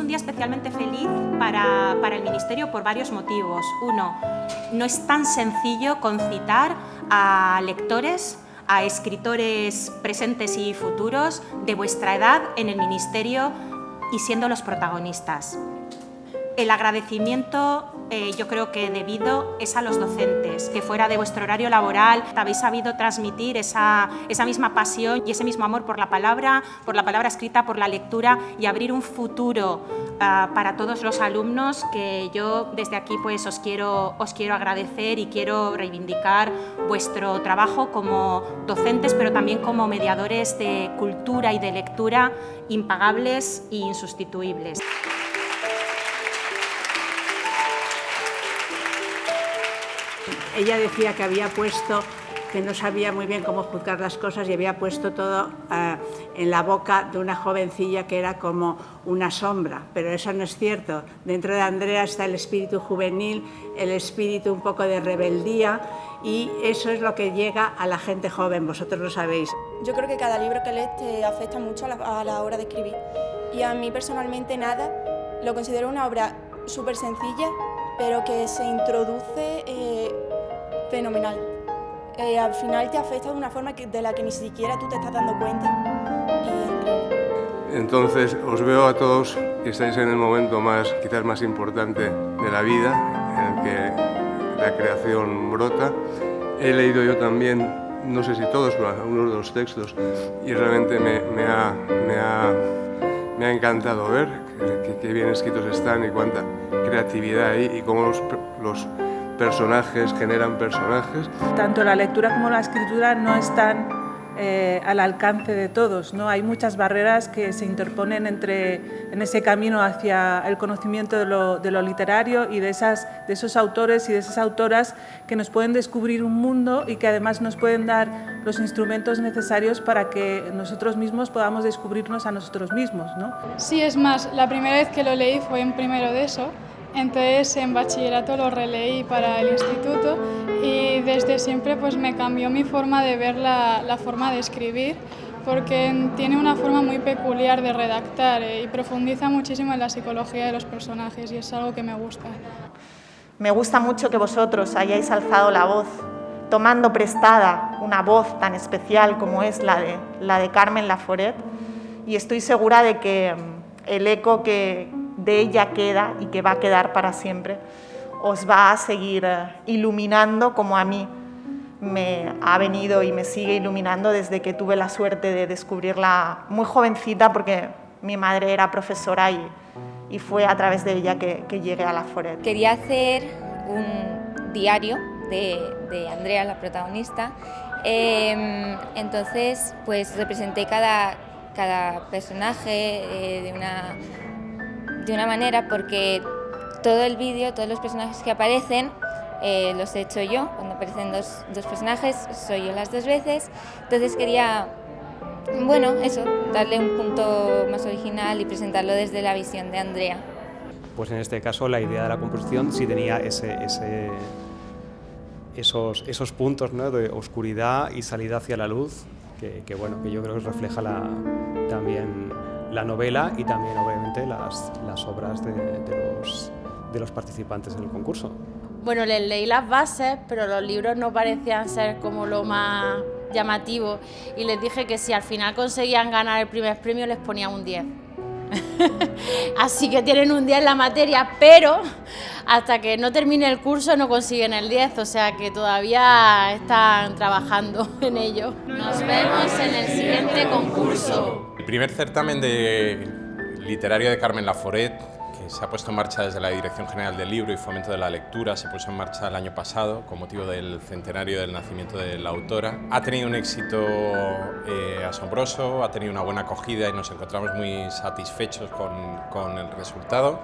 un día especialmente feliz para, para, el Ministerio por varios motivos. Uno, no es tan sencillo concitar a lectores, a escritores presentes y futuros de vuestra edad en el Ministerio y siendo los protagonistas. El agradecimiento eh, yo creo que debido es a los docentes, que fuera de vuestro horario laboral habéis sabido transmitir esa, esa misma pasión y ese mismo amor por la palabra, por la palabra escrita, por la lectura y abrir un futuro uh, para todos los alumnos que yo desde aquí pues os quiero, os quiero agradecer y quiero reivindicar vuestro trabajo como docentes pero también como mediadores de cultura y de lectura impagables e insustituibles. Ella decía que había puesto que no sabía muy bien cómo juzgar las cosas y había puesto todo uh, en la boca de una jovencilla que era como una sombra, pero eso no es cierto. Dentro de Andrea está el espíritu juvenil, el espíritu un poco de rebeldía y eso es lo que llega a la gente joven, vosotros lo sabéis. Yo creo que cada libro que lees te afecta mucho a la, a la hora de escribir y a mí personalmente nada, lo considero una obra súper sencilla, pero que se introduce eh, fenomenal. Eh, al final te afecta de una forma que, de la que ni siquiera tú te estás dando cuenta. Entonces os veo a todos que estáis en el momento más, quizás más importante de la vida, en el que la creación brota. He leído yo también, no sé si todos, pero algunos de los textos, y realmente me, me, ha, me, ha, me ha encantado ver qué bien escritos están y cuánta creatividad hay y cómo los, los personajes generan personajes. Tanto la lectura como la escritura no están eh, al alcance de todos. ¿no? Hay muchas barreras que se interponen entre, en ese camino hacia el conocimiento de lo, de lo literario y de, esas, de esos autores y de esas autoras que nos pueden descubrir un mundo y que además nos pueden dar los instrumentos necesarios para que nosotros mismos podamos descubrirnos a nosotros mismos. ¿no? Sí, es más, la primera vez que lo leí fue en primero de eso entonces en bachillerato lo releí para el instituto y desde siempre pues me cambió mi forma de ver la, forma de escribir porque tiene una forma muy peculiar de redactar eh, y profundiza muchísimo en la psicología de los personajes y es algo que me gusta. Me gusta mucho que vosotros hayáis alzado la voz, tomando prestada una voz tan especial como es la de, la de Carmen Laforet y estoy segura de que el eco que, de ella queda y que va a quedar para siempre, os va a seguir eh, iluminando como a mí me ha venido y me sigue iluminando desde que tuve la suerte de descubrirla muy jovencita porque mi madre era profesora y, y fue a través de ella que, llegué a la Foret. Quería hacer un diario de, Andrea, la protagonista, eh, entonces pues representé cada, cada personaje eh, de una de una manera porque todo el vídeo, todos los personajes que aparecen, eh, los he hecho yo, cuando aparecen dos, dos, personajes, soy yo las dos veces, entonces quería, bueno, eso, darle un punto más original y presentarlo desde la visión de Andrea. Pues en este caso la idea de la composición sí tenía ese, ese, esos, esos puntos ¿no? de oscuridad y salida hacia la luz, que, que, bueno, que yo creo que refleja la, también la novela y también obviamente las, obras de, de, los, de los participantes en el concurso. Bueno, les leí las bases, pero los libros no parecían ser como lo más llamativo y les dije que si al final conseguían ganar el primer premio les ponía un 10. Así que tienen un 10 en la materia, pero hasta que no termine el curso no consiguen el 10, o sea que todavía están trabajando en ello. Nos vemos en el siguiente concurso. El primer certamen de literario de Carmen Laforet, se ha puesto en marcha desde la Dirección General del Libro y Fomento de la Lectura, se puso en marcha el año pasado con motivo del centenario del nacimiento de la autora. Ha tenido un éxito eh, asombroso, ha tenido una buena acogida y nos encontramos muy satisfechos con, con el resultado.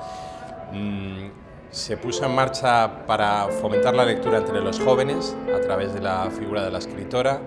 Mm, se puso en marcha para fomentar la lectura entre los jóvenes a través de la figura de la escritora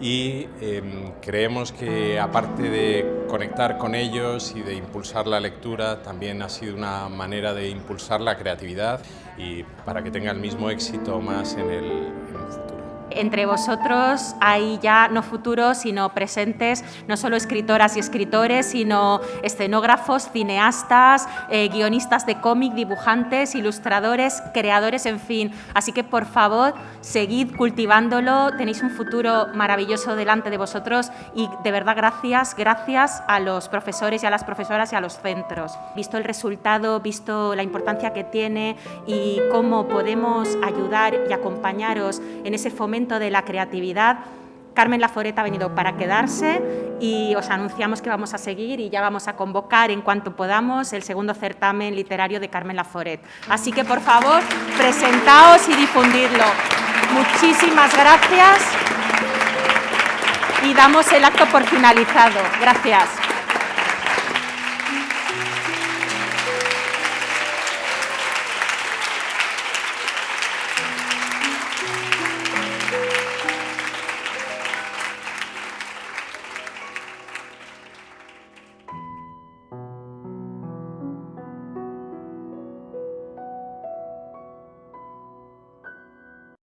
y eh, creemos que aparte de conectar con ellos y de impulsar la lectura, también ha sido una manera de impulsar la creatividad y para que tenga el mismo éxito más en el, en el futuro. Entre vosotros hay ya no futuros, sino presentes, no solo escritoras y escritores, sino escenógrafos, cineastas, eh, guionistas de cómic, dibujantes, ilustradores, creadores, en fin. Así que, por favor, seguid cultivándolo, tenéis un futuro maravilloso delante de vosotros y, de verdad, gracias, gracias a los profesores y a las profesoras y a los centros. Visto el resultado, visto la importancia que tiene y cómo podemos ayudar y acompañaros en ese fomento de la creatividad. Carmen Laforet ha venido para quedarse y os anunciamos que vamos a seguir y ya vamos a convocar en cuanto podamos el segundo certamen literario de Carmen Laforet. Así que, por favor, presentaos y difundidlo. Muchísimas gracias y damos el acto por finalizado. Gracias.